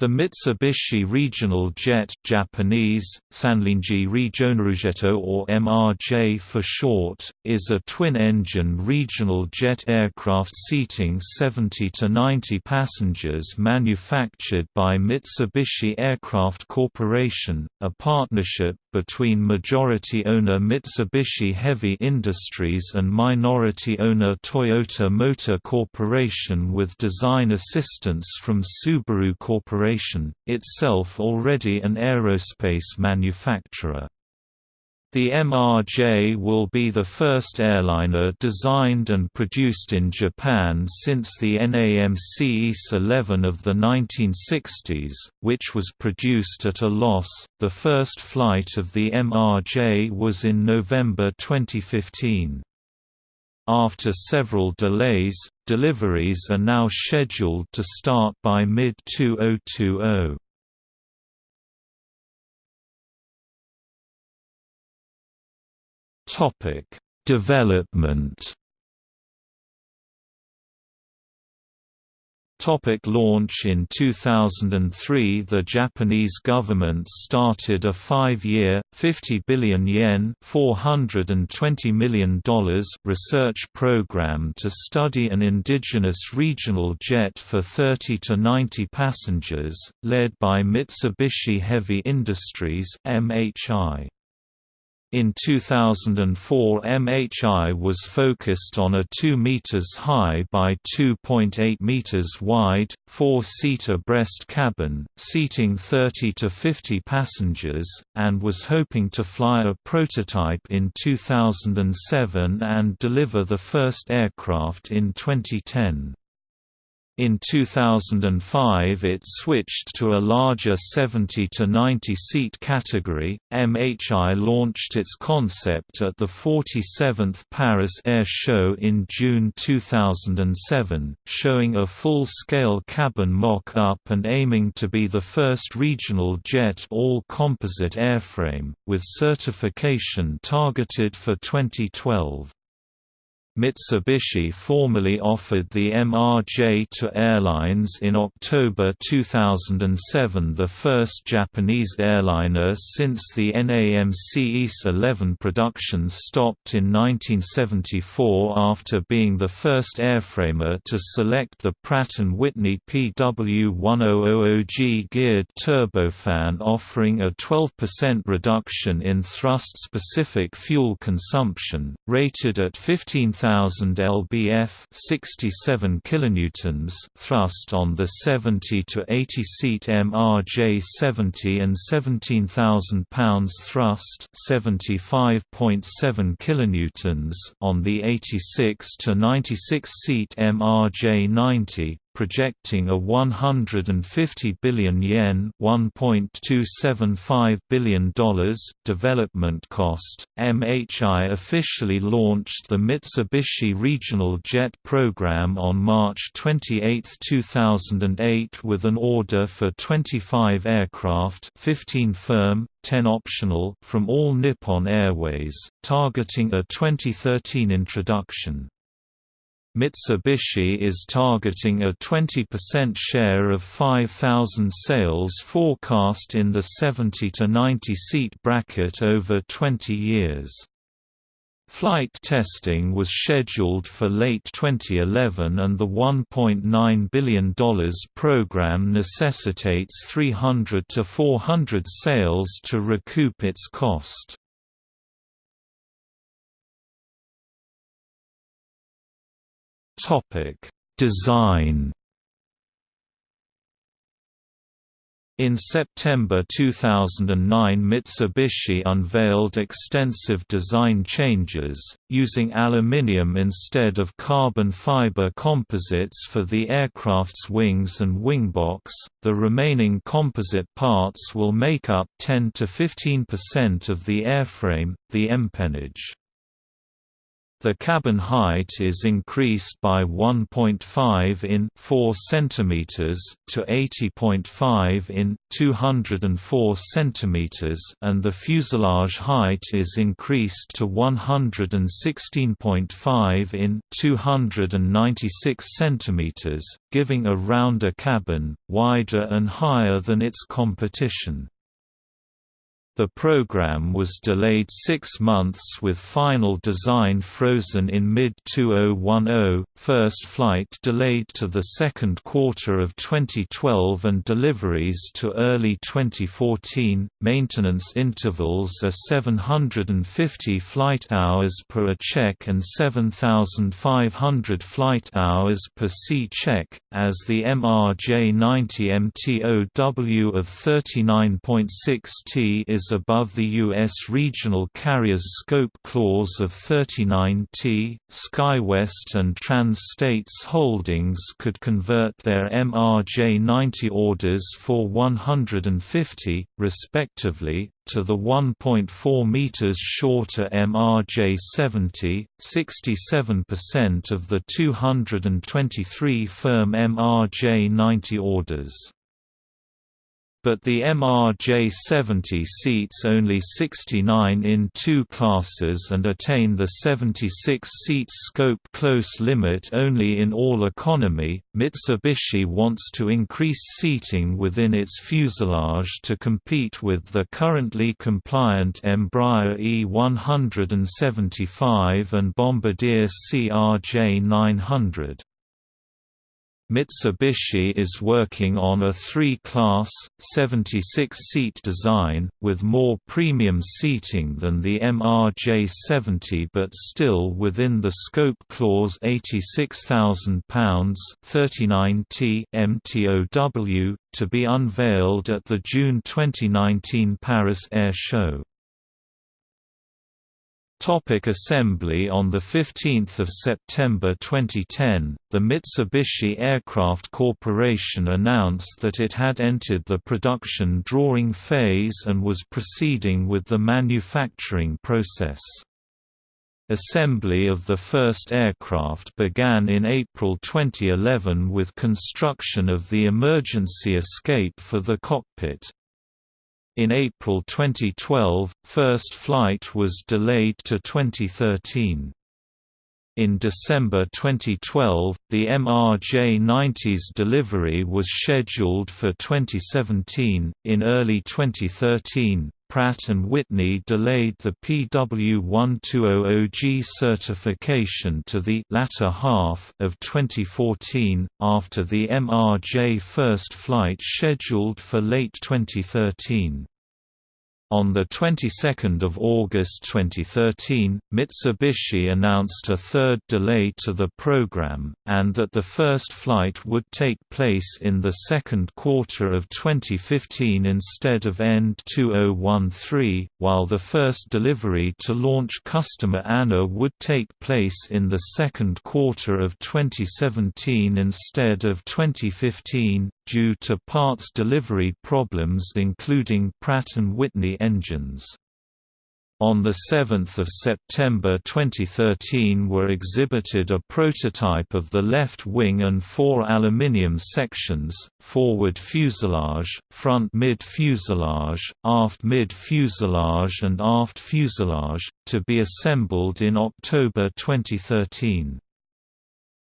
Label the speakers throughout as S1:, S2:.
S1: The Mitsubishi Regional Jet Japanese, Sanlinji Regionaljet or MRJ for short, is a twin-engine regional jet aircraft seating 70 to 90 passengers manufactured by Mitsubishi Aircraft Corporation, a partnership between majority owner Mitsubishi Heavy Industries and minority owner Toyota Motor Corporation with design assistance from Subaru Corporation, itself already an aerospace manufacturer. The MRJ will be the first airliner designed and produced in Japan since the NAMC YS-11 of the 1960s, which was produced at a loss. The first flight of the MRJ was in November 2015. After several delays, deliveries are now scheduled to start by mid-2020. Topic: Development. Topic launch In 2003 the Japanese government started a five-year, 50 billion yen $420 million research program to study an indigenous regional jet for 30 to 90 passengers, led by Mitsubishi Heavy Industries MHI. In 2004 MHI was focused on a 2 meters high by 2.8 meters wide, four-seater breast cabin, seating 30 to 50 passengers, and was hoping to fly a prototype in 2007 and deliver the first aircraft in 2010. In 2005 it switched to a larger 70 to 90 seat category. MHI launched its concept at the 47th Paris Air Show in June 2007, showing a full-scale cabin mock-up and aiming to be the first regional jet all-composite airframe, with certification targeted for 2012. Mitsubishi formally offered the MRJ to airlines in October 2007 the first Japanese airliner since the NAMC YS-11 production stopped in 1974 after being the first airframer to select the Pratt & Whitney PW1000G geared turbofan offering a 12% reduction in thrust-specific fuel consumption, rated at 15 1000 lbf 67 kilonewtons thrust on the 70 to 80 seat MRJ 70 and 17,000 pounds thrust 75.7 kilonewtons on the 86 to 96 seat MRJ 90 projecting a 150 billion yen $1.275 billion development cost. MHI officially launched the Mitsubishi Regional Jet program on March 28, 2008 with an order for 25 aircraft 15 firm, 10 optional from All Nippon Airways, targeting a 2013 introduction. Mitsubishi is targeting a 20% share of 5,000 sales forecast in the 70 to 90 seat bracket over 20 years. Flight testing was scheduled for late 2011 and the $1.9 billion program necessitates 300 to 400 sales to recoup its cost. Topic: Design. In September 2009 Mitsubishi unveiled extensive design changes, using aluminium instead of carbon fiber composites for the aircraft's wings and wingbox. The remaining composite parts will make up 10 to 15% of the airframe, the empennage. The cabin height is increased by 1.5 in 4 cm to 80.5 in 204 cm and the fuselage height is increased to 116.5 in 296 cm, giving a rounder cabin, wider and higher than its competition. The program was delayed six months with final design frozen in mid-2010, first flight delayed to the second quarter of 2012 and deliveries to early 2014. Maintenance intervals are 750 flight hours per A check and 7,500 flight hours per C check, as the MRJ-90 MTOW of 39.6 T is above the U.S. Regional Carriers Scope Clause of 39T. SkyWest and Trans-States Holdings could convert their MRJ-90 orders for 150, respectively, to the 1.4 meters shorter MRJ-70, 67% of the 223 firm MRJ-90 orders but the MRJ-70 seats only 69 in two classes and attain the 76-seat scope clause limit only in all economy. Mitsubishi wants to increase seating within its fuselage to compete with the currently compliant Embraer E175 and Bombardier CRJ900. Mitsubishi is working on a three-class, 76-seat design, with more premium seating than the MRJ-70 but still within the scope clause £86,000 39T MTOW, to be unveiled at the June 2019 Paris Air Show. Topic assembly On 15 September 2010, the Mitsubishi Aircraft Corporation announced that it had entered the production drawing phase and was proceeding with the manufacturing process. Assembly of the first aircraft began in April 2011 with construction of the emergency escape for the cockpit. In April 2012, first flight was delayed to 2013. In December 2012, the MRJ-90's delivery was scheduled for 2017. In early 2013, Pratt & Whitney delayed the PW1200G certification to the latter half of 2014, after the MRJ first flight scheduled for late 2013. On the 22nd of August 2013, Mitsubishi announced a third delay to the program, and that the first flight would take place in the second quarter of 2015 instead of end 2013, while the first delivery to launch customer ANA would take place in the second quarter of 2017 instead of 2015, due to parts delivery problems including Pratt & Whitney engines. On 7 September 2013 were exhibited a prototype of the left wing and four aluminium sections, forward fuselage, front mid-fuselage, aft mid-fuselage and aft fuselage, to be assembled in October 2013.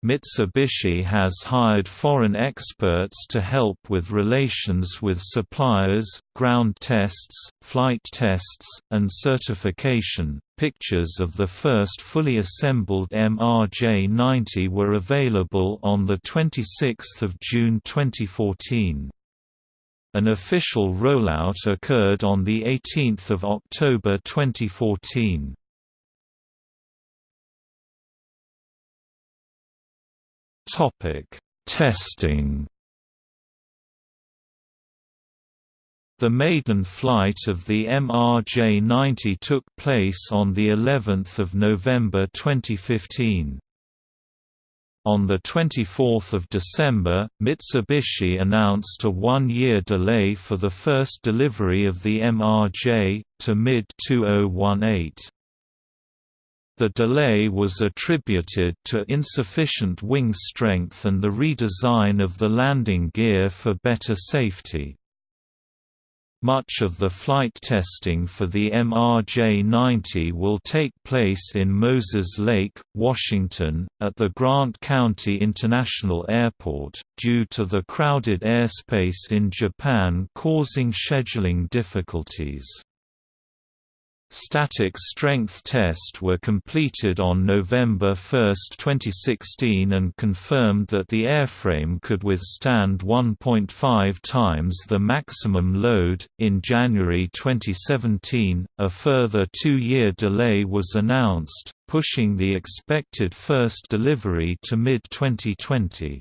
S1: Mitsubishi has hired foreign experts to help with relations with suppliers, ground tests, flight tests, and certification. Pictures of the first fully assembled MRJ 90 were available on 26 June 2014. An official rollout occurred on 18 October 2014. Topic: Testing. The maiden flight of the MRJ-90 took place on the 11th of November 2015. On 24 December, Mitsubishi announced a one-year delay for the first delivery of the MRJ, to mid-2018. The delay was attributed to insufficient wing strength and the redesign of the landing gear for better safety. Much of the flight testing for the MRJ-90 will take place in Moses Lake, Washington, at the Grant County International Airport, due to the crowded airspace in Japan causing scheduling difficulties. Static strength test were completed on November 1, 2016 and confirmed that the airframe could withstand 1.5 times the maximum load. In January 2017, a further two-year delay was announced, pushing the expected first delivery to mid-2020.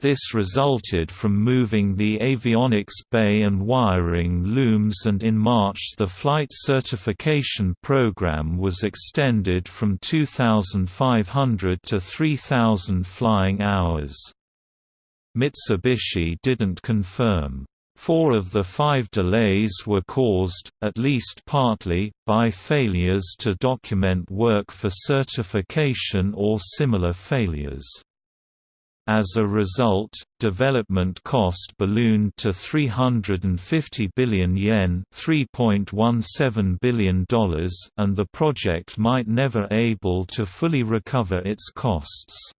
S1: This resulted from moving the avionics bay and wiring looms and in March the flight certification program was extended from 2,500 to 3,000 flying hours. Mitsubishi didn't confirm. Four of the five delays were caused, at least partly, by failures to document work for certification or similar failures. As a result, development cost ballooned to 350 billion yen $3.17 billion and the project might never able to fully recover its costs.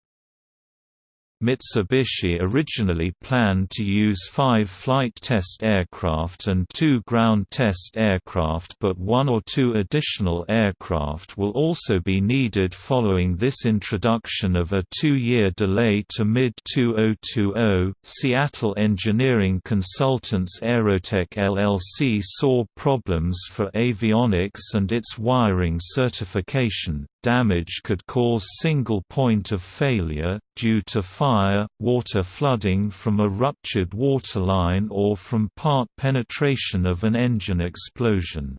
S1: Mitsubishi originally planned to use five flight test aircraft and two ground test aircraft but one or two additional aircraft will also be needed following this introduction of a two-year delay to mid-2020. Seattle engineering consultants Aerotech LLC saw problems for avionics and its wiring certification, Damage could cause single point of failure, due to fire, water flooding from a ruptured waterline or from part penetration of an engine explosion.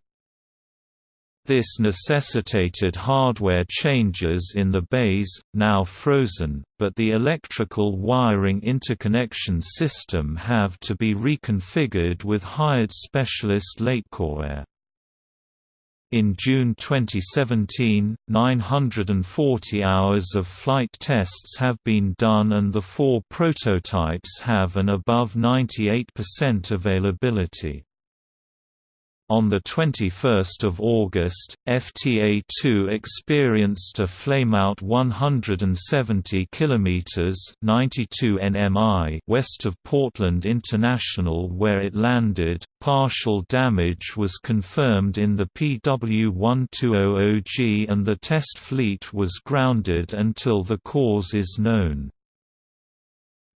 S1: This necessitated hardware changes in the bays, now frozen, but the electrical wiring interconnection system have to be reconfigured with hired specialist Latécoère. In June 2017, 940 hours of flight tests have been done and the four prototypes have an above 98% availability. On 21 August, FTA-2 experienced a flameout 170 km 92 nmi west of Portland International where it landed. Partial damage was confirmed in the PW-1200G and the test fleet was grounded until the cause is known.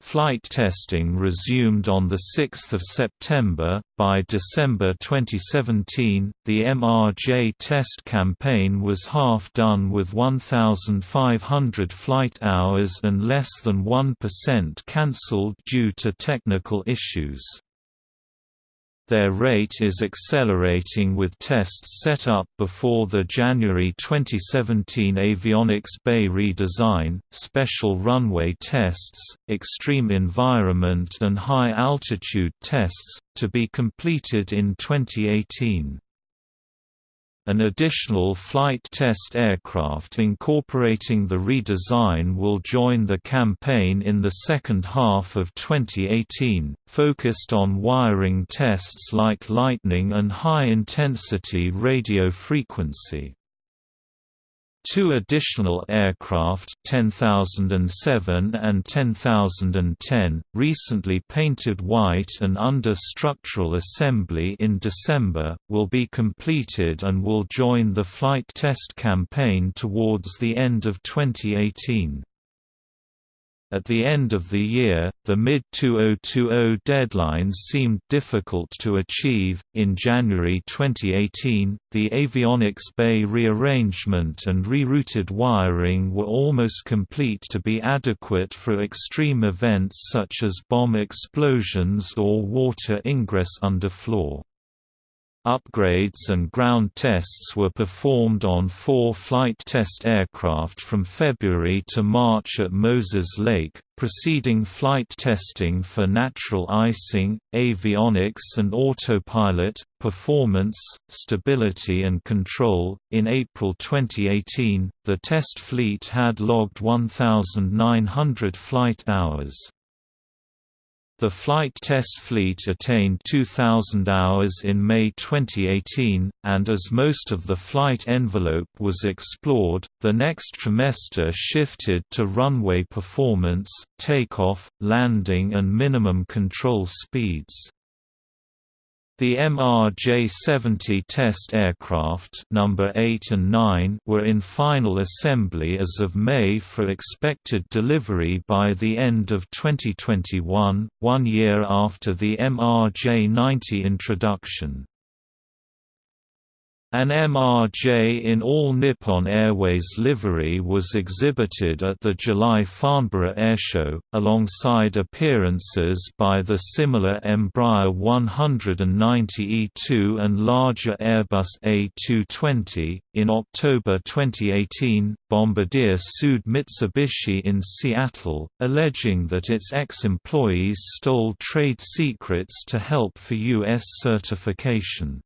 S1: Flight testing resumed on 6 September. By December 2017, the MRJ test campaign was half done with 1,500 flight hours and less than 1% cancelled due to technical issues. Their rate is accelerating with tests set up before the January 2017 avionics bay redesign, special runway tests, extreme environment and high altitude tests, to be completed in 2018. An additional flight test aircraft incorporating the redesign will join the campaign in the second half of 2018, focused on wiring tests like lightning and high-intensity radio frequency. Two additional aircraft 10007 and 10010, recently painted white and under structural assembly in December, will be completed and will join the flight test campaign towards the end of 2018. At the end of the year, the mid-2020 deadline seemed difficult to achieve. In January 2018, the avionics bay rearrangement and rerouted wiring were almost complete to be adequate for extreme events such as bomb explosions or water ingress underfloor. Upgrades and ground tests were performed on four flight test aircraft from February to March at Moses Lake, preceding flight testing for natural icing, avionics and autopilot, performance, stability and control. In April 2018, the test fleet had logged 1,900 flight hours. The flight test fleet attained 2,000 hours in May 2018, and as most of the flight envelope was explored, the next trimester shifted to runway performance, takeoff, landing and minimum control speeds. The MRJ-70 test aircraft number 8 and 9 were in final assembly as of May for expected delivery by the end of 2021, one year after the MRJ-90 introduction. An MRJ in all Nippon Airways livery was exhibited at the July Farnborough Airshow, alongside appearances by the similar Embraer 190E2 and larger Airbus A220. In October 2018, Bombardier sued Mitsubishi in Seattle, alleging that its ex-employees stole trade secrets to help for U.S. certification.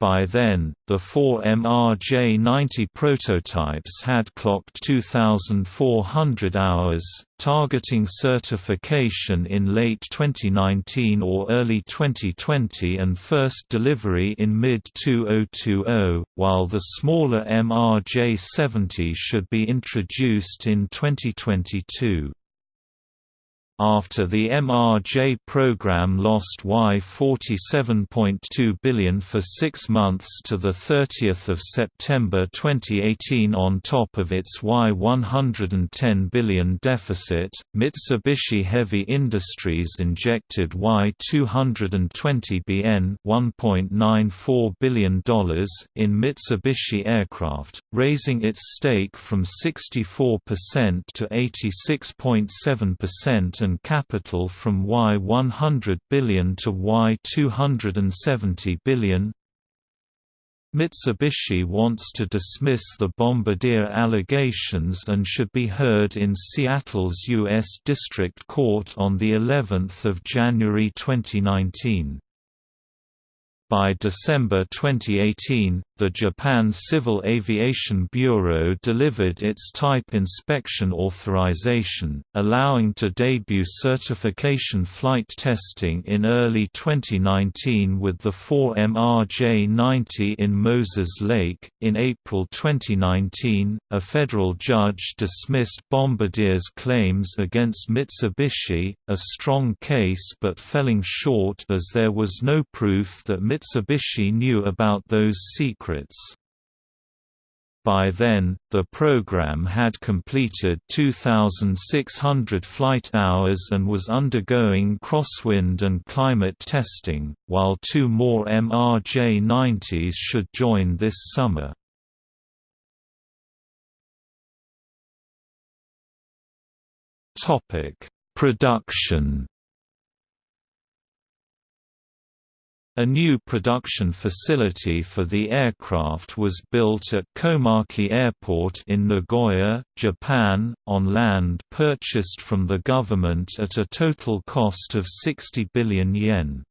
S1: By then, the four MRJ-90 prototypes had clocked 2,400 hours, targeting certification in late 2019 or early 2020 and first delivery in mid-2020, while the smaller MRJ-70 should be introduced in 2022. After the MRJ program lost Y47.2 billion for six months to 30 September 2018 on top of its Y110 billion deficit, Mitsubishi Heavy Industries injected Y220 BN $1.94 billion in Mitsubishi Aircraft, raising its stake from 64% to 86.7% capital from Y100 billion to Y270 billion. Mitsubishi wants to dismiss the Bombardier allegations and should be heard in Seattle's U.S. District Court on the 11th of January 2019. By December 2018, the Japan Civil Aviation Bureau delivered its type inspection authorization, allowing to debut certification flight testing in early 2019 with the 4 MRJ-90 in Moses Lake. In April 2019, a federal judge dismissed Bombardier's claims against Mitsubishi, a strong case but felling short as there was no proof that Mitsubishi knew about those secrets. By then, the program had completed 2,600 flight hours and was undergoing crosswind and climate testing, while two more MRJ-90s should join this summer. Production A new production facility for the aircraft was built at Komaki Airport in Nagoya, Japan, on land purchased from the government at a total cost of 60 billion yen.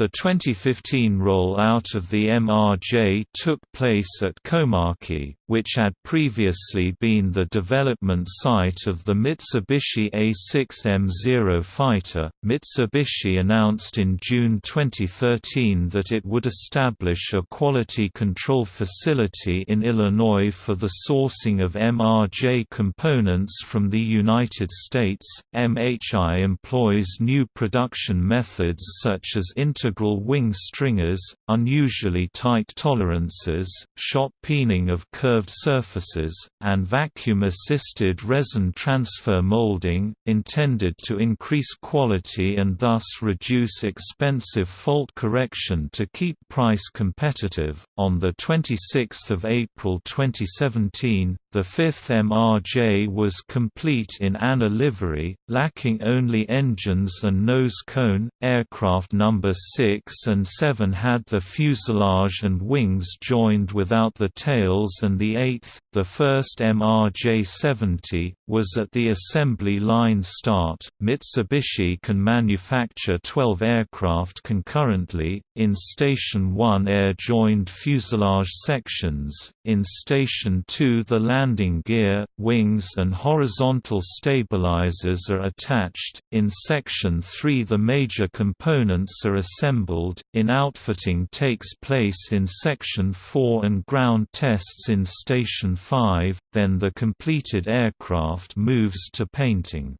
S1: The 2015 roll-out of the MRJ took place at Komaki, which had previously been the development site of the Mitsubishi A6M0 fighter. Mitsubishi announced in June 2013 that it would establish a quality control facility in Illinois for the sourcing of MRJ components from the United States. MHI employs new production methods such as integral wing stringers, unusually tight tolerances, shot peening of curved surfaces, and vacuum-assisted resin transfer molding, intended to increase quality and thus reduce expensive fault correction to keep price competitive. On the 26th of April 2017, the fifth MRJ was complete in ANA livery, lacking only engines and nose cone. Aircraft number 6 and 7 had the fuselage and wings joined without the tails and the 8th, the first MRJ-70, was at the assembly line start. Mitsubishi can manufacture 12 aircraft concurrently, in Station 1 air-joined fuselage sections, in Station 2 the landing gear, wings and horizontal stabilizers are attached, in Section 3 the major components are assembled, in outfitting takes place in Section 4 and ground tests in Station 5, then the completed aircraft moves to painting.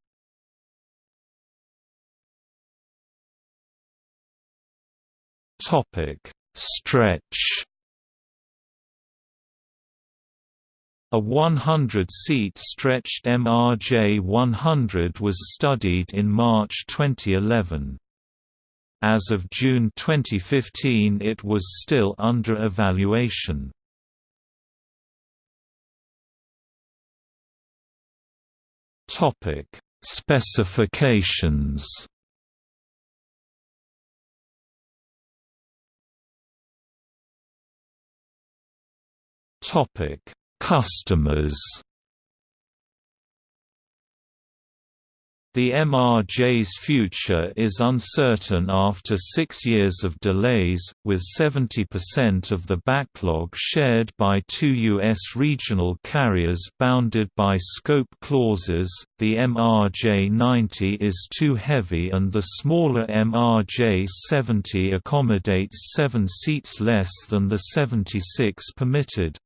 S1: Stretch A 100-seat stretched MRJ-100 was studied in March 2011. As of June 2015 it was still under evaluation. Topic: Specifications Topic Customers The MRJ's future is uncertain after six years of delays, with 70% of the backlog shared by two U.S. regional carriers bounded by scope clauses. The MRJ-90 is too heavy and the smaller MRJ-70 accommodates seven seats less than the 76 permitted.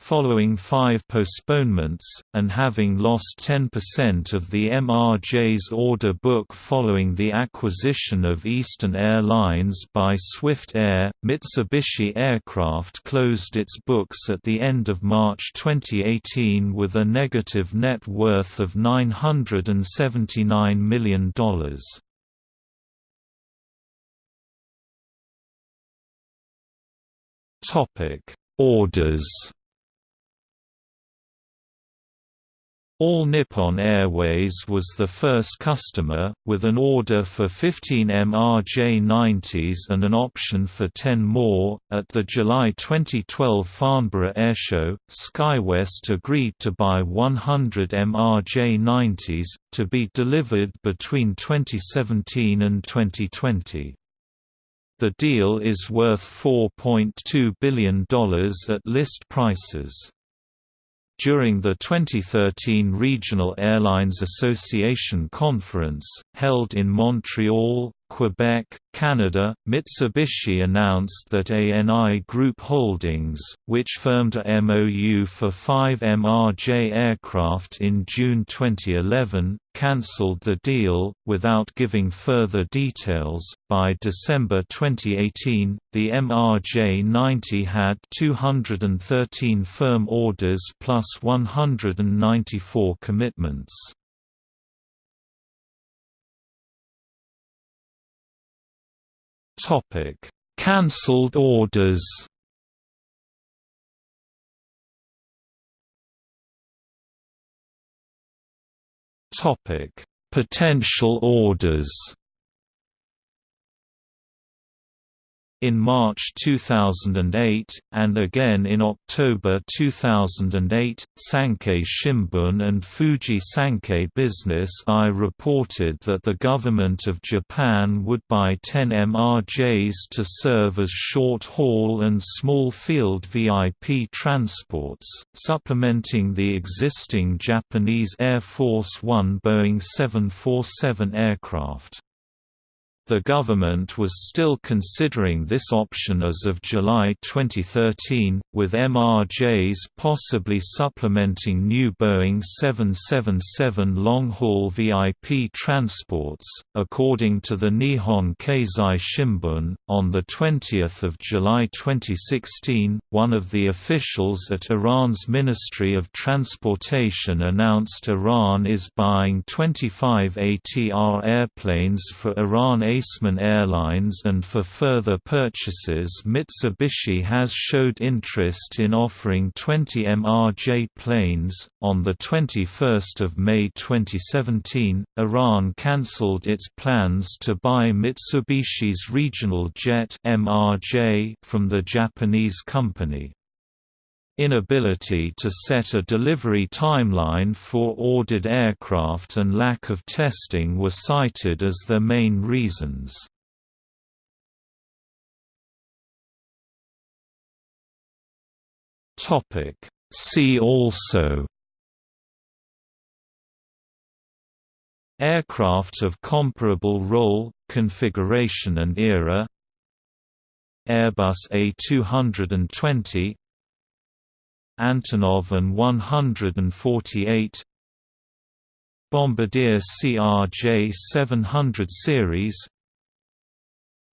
S1: Following five postponements, and having lost 10% of the MRJ's order book following the acquisition of Eastern Airlines by Swift Air, Mitsubishi Aircraft closed its books at the end of March 2018 with a negative net worth of $979 million. Orders All Nippon Airways was the first customer, with an order for 15 MRJ-90s and an option for 10 more. At the July 2012 Farnborough Airshow, SkyWest agreed to buy 100 MRJ-90s, to be delivered between 2017 and 2020. The deal is worth $4.2 billion at list prices. During the 2013 Regional Airlines Association Conference, held in Montreal, Quebec, Canada, Mitsubishi announced that ANI Group Holdings, which firmed a MOU for five MRJ aircraft in June 2011, cancelled the deal, without giving further details. By December 2018, the MRJ 90 had 213 firm orders plus 194 commitments. Topic: Cancelled orders. Topic: Potential orders. In March 2008, and again in October 2008, Sankei Shimbun and Fuji Sankei Business I reported that the government of Japan would buy 10 MRJs to serve as short-haul and small-field VIP transports, supplementing the existing Japanese Air Force One Boeing 747 aircraft. The government was still considering this option as of July 2013, with MRJs possibly supplementing new Boeing 777 long-haul VIP transports, according to the Nihon Keizai Shimbun. On the 20th of July 2016, one of the officials at Iran's Ministry of Transportation announced Iran is buying 25 ATR airplanes for Iran replacement airlines and for further purchases Mitsubishi has showed interest in offering 20 MRJ planes. On the 21st of May 2017, Iran cancelled its plans to buy Mitsubishi's regional jet MRJ from the Japanese company. Inability to set a delivery timeline for ordered aircraft and lack of testing were cited as their main reasons. See also Aircraft of comparable role, configuration and era Airbus A220 Antonov An 148 Bombardier CRJ 700 series.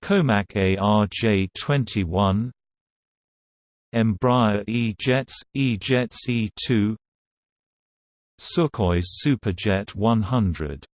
S1: Comac ARJ-21 Embraer E-Jets, E-Jets E-2 Sukhoi Superjet 100